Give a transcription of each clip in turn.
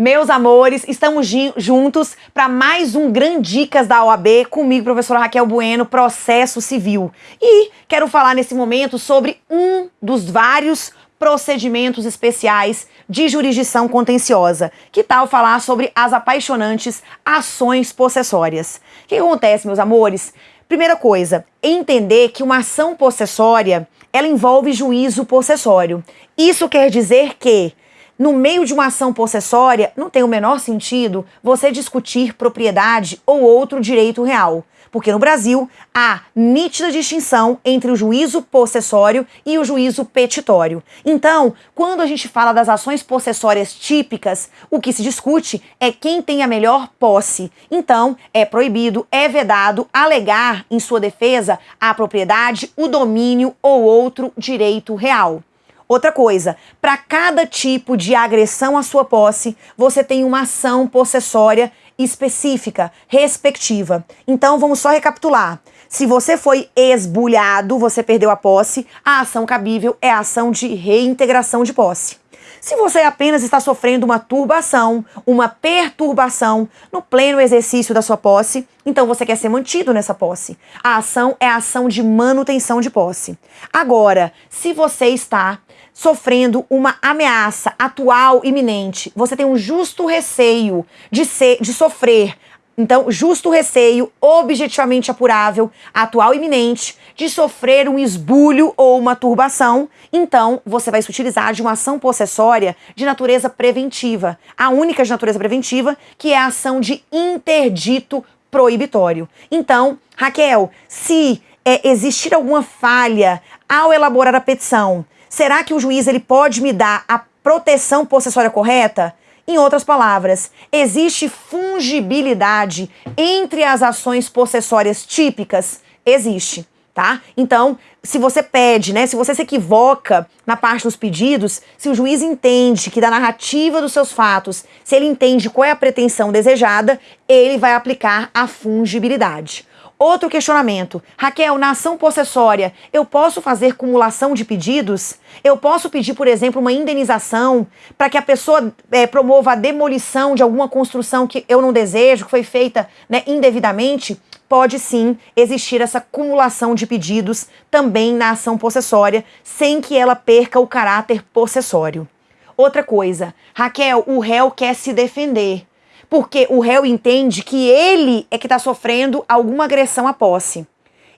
Meus amores, estamos juntos para mais um Grande Dicas da OAB comigo, professora Raquel Bueno, processo civil. E quero falar nesse momento sobre um dos vários procedimentos especiais de jurisdição contenciosa. Que tal falar sobre as apaixonantes ações possessórias? O que acontece, meus amores? Primeira coisa, entender que uma ação possessória, ela envolve juízo possessório. Isso quer dizer que no meio de uma ação possessória, não tem o menor sentido você discutir propriedade ou outro direito real. Porque no Brasil há nítida distinção entre o juízo possessório e o juízo petitório. Então, quando a gente fala das ações possessórias típicas, o que se discute é quem tem a melhor posse. Então, é proibido, é vedado alegar em sua defesa a propriedade, o domínio ou outro direito real. Outra coisa, para cada tipo de agressão à sua posse, você tem uma ação possessória específica, respectiva. Então vamos só recapitular. Se você foi esbulhado, você perdeu a posse, a ação cabível é a ação de reintegração de posse. Se você apenas está sofrendo uma turbação, uma perturbação no pleno exercício da sua posse, então você quer ser mantido nessa posse. A ação é a ação de manutenção de posse. Agora, se você está sofrendo uma ameaça atual iminente, você tem um justo receio de ser de sofrer então, justo receio, objetivamente apurável, atual iminente, de sofrer um esbulho ou uma turbação, então você vai se utilizar de uma ação possessória de natureza preventiva. A única de natureza preventiva, que é a ação de interdito proibitório. Então, Raquel, se é, existir alguma falha ao elaborar a petição, será que o juiz ele pode me dar a proteção possessória correta? Em outras palavras, existe fungibilidade entre as ações possessórias típicas? Existe, tá? Então, se você pede, né, se você se equivoca na parte dos pedidos, se o juiz entende que da narrativa dos seus fatos, se ele entende qual é a pretensão desejada, ele vai aplicar a fungibilidade. Outro questionamento. Raquel, na ação possessória, eu posso fazer cumulação de pedidos? Eu posso pedir, por exemplo, uma indenização para que a pessoa é, promova a demolição de alguma construção que eu não desejo, que foi feita né, indevidamente? Pode sim existir essa cumulação de pedidos também na ação possessória, sem que ela perca o caráter possessório. Outra coisa, Raquel, o réu quer se defender porque o réu entende que ele é que está sofrendo alguma agressão à posse.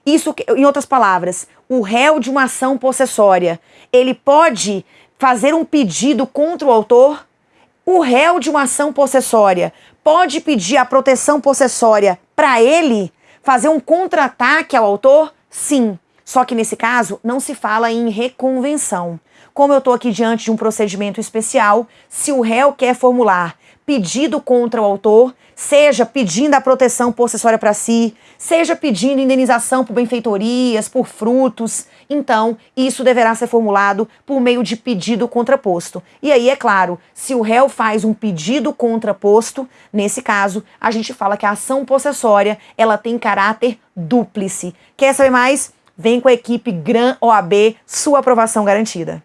Isso, em outras palavras, o réu de uma ação possessória, ele pode fazer um pedido contra o autor? O réu de uma ação possessória pode pedir a proteção possessória para ele fazer um contra-ataque ao autor? Sim. Só que nesse caso não se fala em reconvenção. Como eu estou aqui diante de um procedimento especial, se o réu quer formular pedido contra o autor, seja pedindo a proteção possessória para si, seja pedindo indenização por benfeitorias, por frutos, então isso deverá ser formulado por meio de pedido contraposto. E aí, é claro, se o réu faz um pedido contraposto, nesse caso, a gente fala que a ação possessória ela tem caráter dúplice. Quer saber mais? Vem com a equipe Gran OAB, sua aprovação garantida.